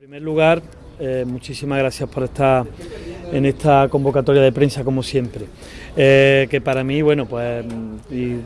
En primer lugar, eh, muchísimas gracias por estar en esta convocatoria de prensa como siempre. Eh, que para mí, bueno, pues y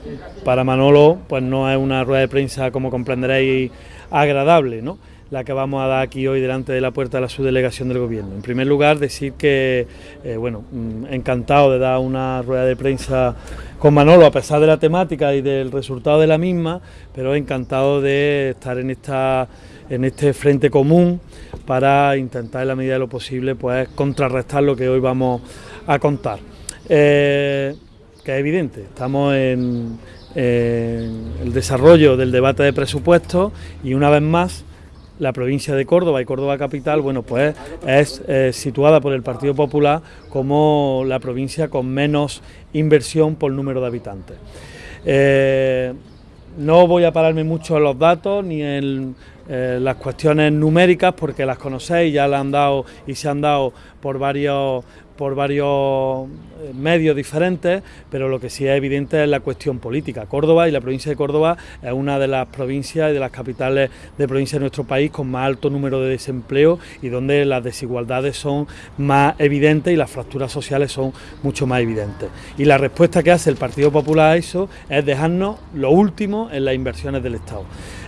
para Manolo, pues no es una rueda de prensa como comprenderéis agradable, ¿no? La que vamos a dar aquí hoy delante de la puerta de la subdelegación del gobierno. En primer lugar, decir que, eh, bueno, mm, encantado de dar una rueda de prensa con Manolo, a pesar de la temática y del resultado de la misma, pero encantado de estar en esta en este frente común para intentar en la medida de lo posible pues contrarrestar lo que hoy vamos a contar. Eh, que es evidente, estamos en, el desarrollo del debate de presupuestos y una vez más la provincia de Córdoba y Córdoba capital, bueno, pues es eh, situada por el Partido Popular como la provincia con menos inversión por número de habitantes. Eh, no voy a pararme mucho en los datos ni en eh, las cuestiones numéricas porque las conocéis, ya las han dado y se han dado por varios por varios eh, medios diferentes, pero lo que sí es evidente es la cuestión política. Córdoba y la provincia de Córdoba es una de las provincias y de las capitales de provincia de nuestro país con más alto número de desempleo y donde las desigualdades son más evidentes y las fracturas sociales son mucho más evidentes. Y la respuesta que hace el Partido Popular a eso es dejarnos lo último en las inversiones del Estado.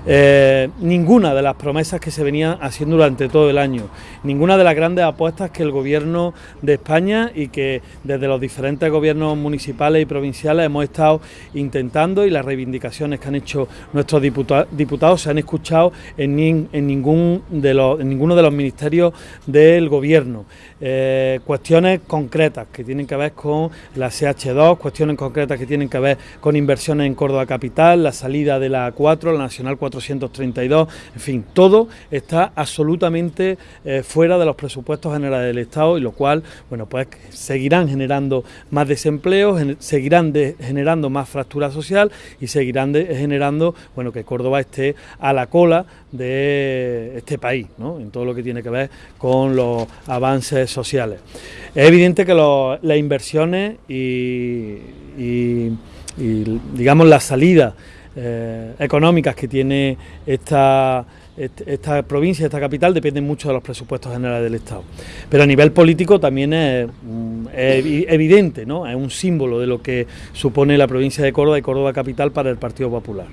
Eh, ninguna de las promesas que se venían haciendo durante todo el año, ninguna de las grandes apuestas que el gobierno de España y que desde los diferentes gobiernos municipales y provinciales hemos estado intentando y las reivindicaciones que han hecho nuestros diputados, se han escuchado en, ningún de los, ninguno de los ministerios del gobierno. Eh, cuestiones concretas que tienen que ver con la CH2, cuestiones concretas que tienen que ver con inversiones en Córdoba Capital, la salida de la A4, la Nacional 432, en fin, todo está absolutamente eh, fuera de los presupuestos generales del Estado y lo cual, bueno, pues seguirán generando más desempleo, seguirán generando más fractura social y seguirán generando, bueno, que Córdoba esté a la cola de este país, en todo lo que tiene que ver con los avances sociales. Es evidente que las inversiones y, digamos la salida eh, económicas que tiene esta, esta provincia, esta capital, dependen mucho de los presupuestos generales del Estado. Pero a nivel político también es, mm, evidente, ¿no? es un símbolo de lo que supone la provincia de Córdoba y Córdoba capital para el Partido Popular.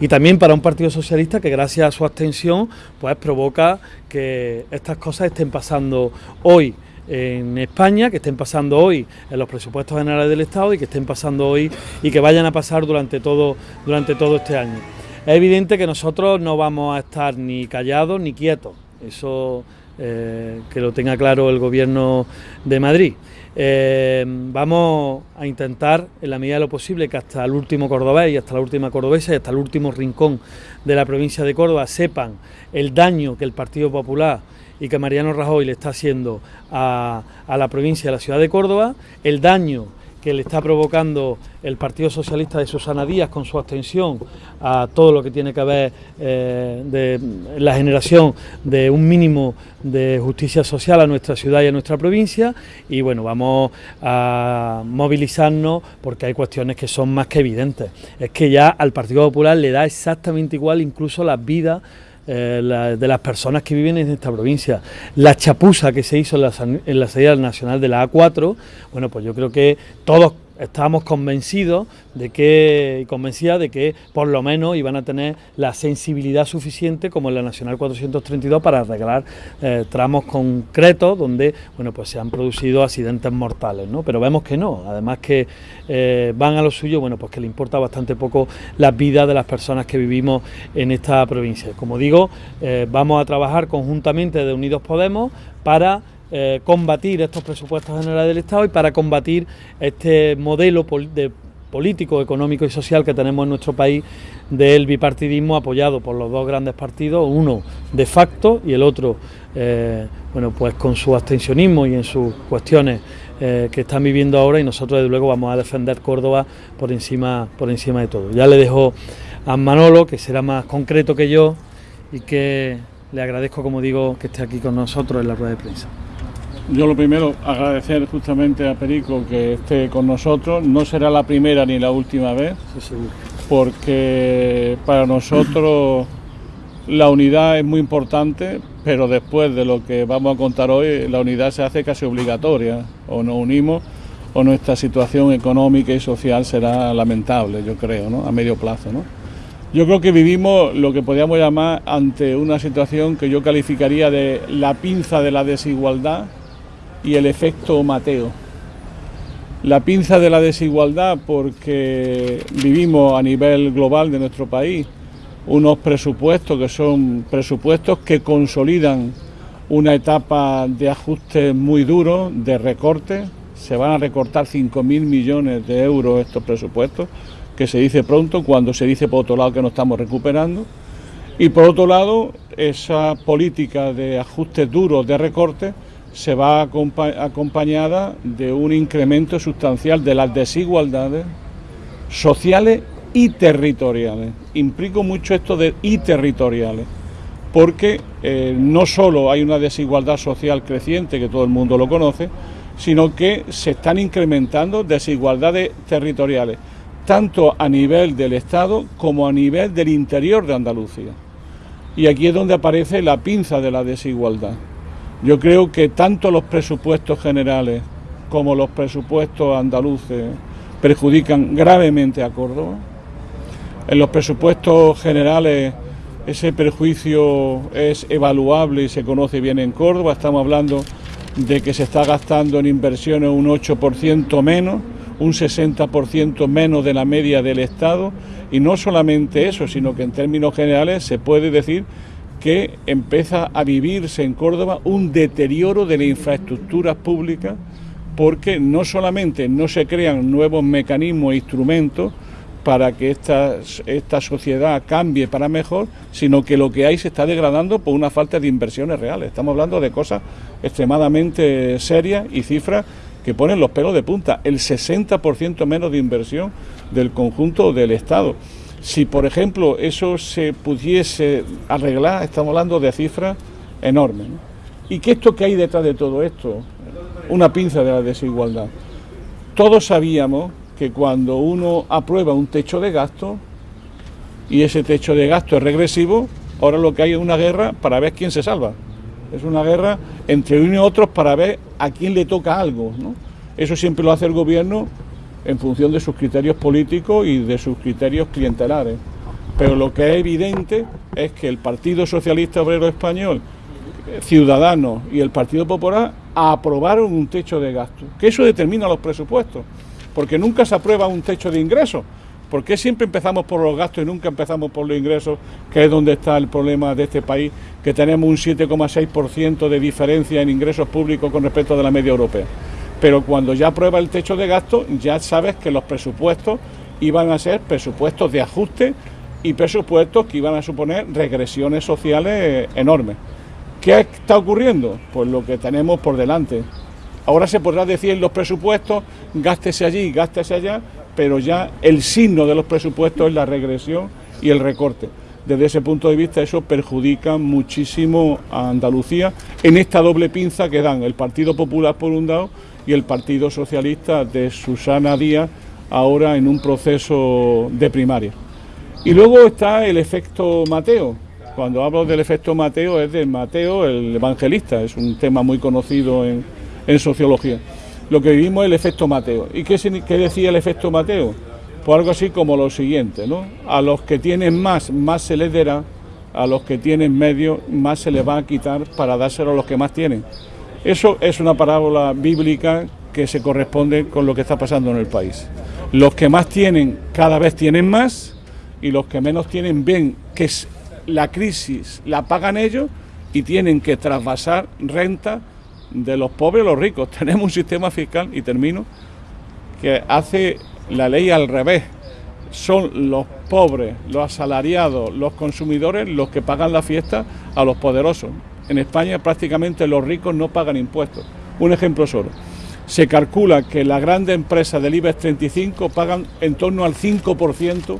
Y también para un Partido Socialista que gracias a su abstención pues provoca que estas cosas estén pasando hoy en España, que estén pasando hoy en los presupuestos generales del Estado y que estén pasando hoy y que vayan a pasar durante todo, durante todo este año. Es evidente que nosotros no vamos a estar ni callados ni quietos, eso eh, que lo tenga claro el Gobierno de Madrid. Eh, vamos a intentar, en la medida de lo posible, que hasta el último cordobés y hasta la última cordobesa y hasta el último rincón de la provincia de Córdoba sepan el daño que el Partido Popular y que Mariano Rajoy le está haciendo a, la provincia de la ciudad de Córdoba, el daño que le está provocando el Partido Socialista de Susana Díaz con su abstención a todo lo que tiene que ver eh, de la generación de un mínimo de justicia social a nuestra ciudad y a nuestra provincia y bueno, vamos a movilizarnos porque hay cuestiones que son más que evidentes. Es que ya al Partido Popular le da exactamente igual incluso las vidas eh, de las personas que viven en esta provincia. La chapuza que se hizo en la, en la salida nacional de la A4, bueno, pues yo creo que todos estábamos convencidos de que, convencidas de que por lo menos iban a tener la sensibilidad suficiente como en la Nacional 432 para arreglar eh, tramos concretos donde bueno pues se han producido accidentes mortales, ¿no? Pero vemos que no, además que eh, van a lo suyo, bueno pues que le importa bastante poco las vidas de las personas que vivimos en esta provincia. Como digo, eh, vamos a trabajar conjuntamente de Unidos Podemos para eh, combatir estos presupuestos generales del Estado y para combatir este modelo de político, económico y social que tenemos en nuestro país del bipartidismo apoyado por los dos grandes partidos, uno de facto y el otro, eh, bueno, pues con su abstencionismo y en sus cuestiones eh, que están viviendo ahora y nosotros desde luego vamos a defender Córdoba por encima, por encima de todo. Ya le dejo a Manolo, que será más concreto que yo y que le agradezco, como digo, que esté aquí con nosotros en la rueda de prensa. Yo lo primero, agradecer justamente a Perico que esté con nosotros. No será la primera ni la última vez, porque para nosotros la unidad es muy importante pero después de lo que vamos a contar hoy, la unidad se hace casi obligatoria, o nos unimos o nuestra situación económica y social será lamentable, yo creo, ¿no? a medio plazo. ¿no? Yo creo que vivimos lo que podríamos llamar ante una situación que yo calificaría de la pinza de la desigualdad y el efecto Mateo. La pinza de la desigualdad porque vivimos a nivel global de nuestro país unos presupuestos que son presupuestos que consolidan una etapa de ajuste muy duro, de recorte. Se van a recortar 5.000 millones de euros estos presupuestos, que se dice pronto cuando se dice por otro lado que no estamos recuperando. Y por otro lado, esa política de ajustes duros, de recorte, se va acompañada de un incremento sustancial de las desigualdades sociales y territoriales. Implico mucho esto de y territoriales, porque eh, no solo hay una desigualdad social creciente, que todo el mundo lo conoce, sino que se están incrementando desigualdades territoriales, tanto a nivel del Estado como a nivel del interior de Andalucía. Y aquí es donde aparece la pinza de la desigualdad. Yo creo que tanto los presupuestos generales como los presupuestos andaluces perjudican gravemente a Córdoba en los presupuestos generales ese perjuicio es evaluable y se conoce bien en Córdoba. Estamos hablando de que se está gastando en inversiones un 8% menos, un 60% menos de la media del Estado. Y no solamente eso, sino que en términos generales se puede decir que empieza a vivirse en Córdoba un deterioro de las infraestructuras públicas porque no solamente no se crean nuevos mecanismos e instrumentos, para que esta, esta sociedad cambie para mejor, sino que lo que hay se está degradando por una falta de inversiones reales. Estamos hablando de cosas extremadamente serias y cifras que ponen los pelos de punta. El 60% menos de inversión del conjunto del Estado. Si, por ejemplo, eso se pudiese arreglar, estamos hablando de cifras enormes. ¿Y qué esto que hay detrás de todo esto? Una pinza de la desigualdad. Todos sabíamos que cuando uno aprueba un techo de gasto y ese techo de gasto es regresivo, ahora lo que hay es una guerra para ver quién se salva. Es una guerra entre uno y otros para ver a quién le toca algo. Eso siempre lo hace el gobierno en función de sus criterios políticos y de sus criterios clientelares. Pero lo que es evidente es que el Partido Socialista Obrero Español, Ciudadanos y el Partido Popular aprobaron un techo de gasto, que eso determina los presupuestos porque nunca se aprueba un techo de ingresos. ¿Por qué siempre empezamos por los gastos y nunca empezamos por los ingresos, que es donde está el problema de este país, que tenemos un 7,6% de diferencia en ingresos públicos con respecto a la media europea? Pero cuando ya aprueba el techo de gasto, ya sabes que los presupuestos iban a ser presupuestos de ajuste y presupuestos que iban a suponer regresiones sociales enormes. ¿Qué está ocurriendo? Pues lo que tenemos por delante. Ahora se podrá decir los presupuestos, gástese allí, gástese allá, pero ya el signo de los presupuestos es la regresión y el recorte. Desde ese punto de vista eso perjudica muchísimo a Andalucía en esta doble pinza que dan el Partido Popular por un lado y el Partido Socialista de Susana Díaz ahora en un proceso de primaria. Y luego está el efecto Mateo. Cuando hablo del efecto Mateo es de Mateo el evangelista, es un tema muy conocido en, en sociología. Lo que vivimos es el efecto Mateo. ¿Y qué, qué decía el efecto Mateo? Pues algo así como lo siguiente, ¿no? A los que tienen más, más se les dará, a los que tienen medio, más se les va a quitar para dárselo a los que más tienen. Eso es una parábola bíblica que se corresponde con lo que está pasando en el país. Los que más tienen cada vez tienen más y los que menos tienen ven que la crisis la pagan ellos y tienen que trasvasar renta de los pobres a los ricos. Tenemos un sistema fiscal, y termino, que hace la ley al revés. Son los pobres, los asalariados, los consumidores los que pagan la fiesta a los poderosos. En España prácticamente los ricos no pagan impuestos. Un ejemplo solo. Se calcula que las grandes empresas del IBEX 35 pagan en torno al 5%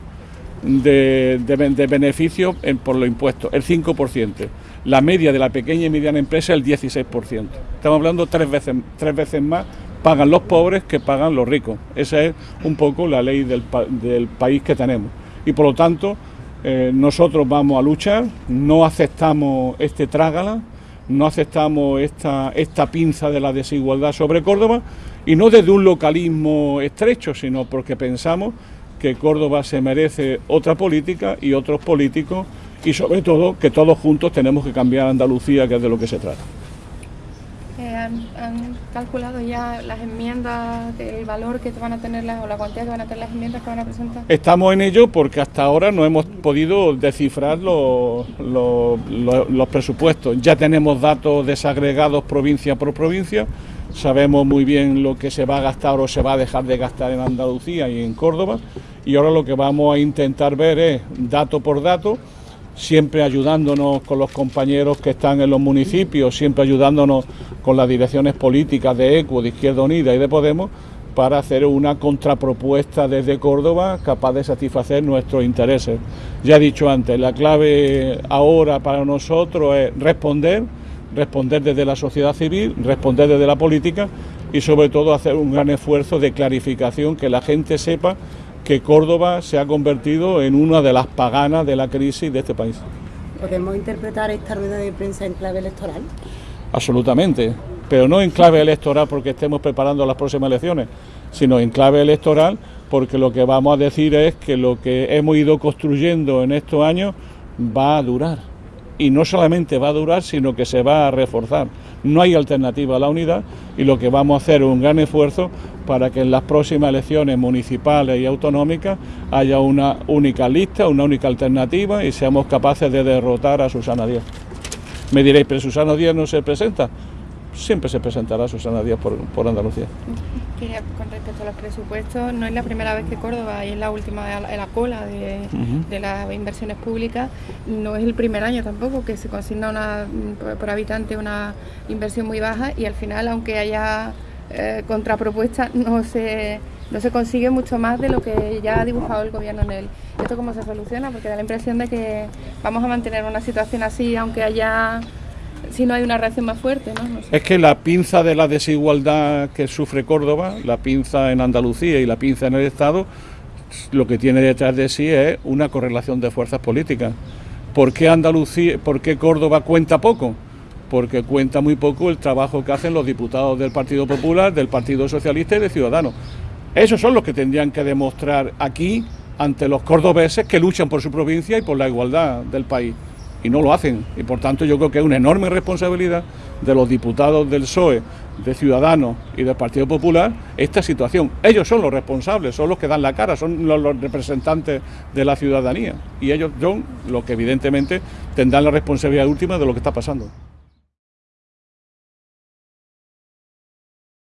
de, de, beneficios por los impuestos, el 5% la media de la pequeña y mediana empresa es el 16%. Estamos hablando tres veces, tres veces más pagan los pobres que pagan los ricos. Esa es un poco la ley del, país que tenemos. Y por lo tanto, eh, nosotros vamos a luchar, no aceptamos este trágala, no aceptamos esta, esta pinza de la desigualdad sobre Córdoba y no desde un localismo estrecho, sino porque pensamos que Córdoba se merece otra política y otros políticos y sobre todo que todos juntos tenemos que cambiar Andalucía, que es de lo que se trata. ¿Han, calculado ya las enmiendas, el valor que van a tener o la cuantía que van a tener las enmiendas que van a presentar? Estamos en ello porque hasta ahora no hemos podido descifrar los, los presupuestos. Ya tenemos datos desagregados provincia por provincia, sabemos muy bien lo que se va a gastar o se va a dejar de gastar en Andalucía y en Córdoba y ahora lo que vamos a intentar ver es dato por dato siempre ayudándonos con los compañeros que están en los municipios, siempre ayudándonos con las direcciones políticas de ECUO, de Izquierda Unida y de Podemos, para hacer una contrapropuesta desde Córdoba capaz de satisfacer nuestros intereses. Ya he dicho antes, la clave ahora para nosotros es responder, responder desde la sociedad civil, responder desde la política y sobre todo hacer un gran esfuerzo de clarificación, que la gente sepa que Córdoba se ha convertido en una de las paganas de la crisis de este país. ¿Podemos interpretar esta rueda de prensa en clave electoral? Absolutamente, pero no en clave electoral porque estemos preparando las próximas elecciones, sino en clave electoral porque lo que vamos a decir es que lo que hemos ido construyendo en estos años va a durar. Y no solamente va a durar, sino que se va a reforzar. No hay alternativa a la unidad y lo que vamos a hacer es un gran esfuerzo para que en las próximas elecciones municipales y autonómicas haya una única lista, una única alternativa y seamos capaces de derrotar a Susana Díaz. Me diréis, pero Susana Díaz no se presenta. Siempre se presentará Susana Díaz por, Andalucía. con respecto a los presupuestos, no es la primera vez que Córdoba y es la última en la cola de, de, las inversiones públicas, no es el primer año tampoco que se consigna una, por habitante una inversión muy baja y al final, aunque haya eh, contrapropuesta no se, no se consigue mucho más de lo que ya ha dibujado el gobierno en él. ¿Esto cómo se soluciona? Porque da la impresión de que vamos a mantener una situación así, aunque haya si no hay una reacción más fuerte. ¿no? Es que la pinza de la desigualdad que sufre Córdoba, la pinza en Andalucía y la pinza en el Estado, lo que tiene detrás de sí es una correlación de fuerzas políticas. ¿Por qué Andalucía, por qué Córdoba cuenta poco? porque cuenta muy poco el trabajo que hacen los diputados del Partido Popular, del Partido Socialista y de Ciudadanos. Esos son los que tendrían que demostrar aquí ante los cordobeses que luchan por su provincia y por la igualdad del país. Y no lo hacen. Y por tanto yo creo que es una enorme responsabilidad de los diputados del PSOE, de Ciudadanos y del Partido Popular esta situación. Ellos son los responsables, son los que dan la cara, son los, los representantes de la ciudadanía. Y ellos son los que evidentemente tendrán la responsabilidad última de lo que está pasando.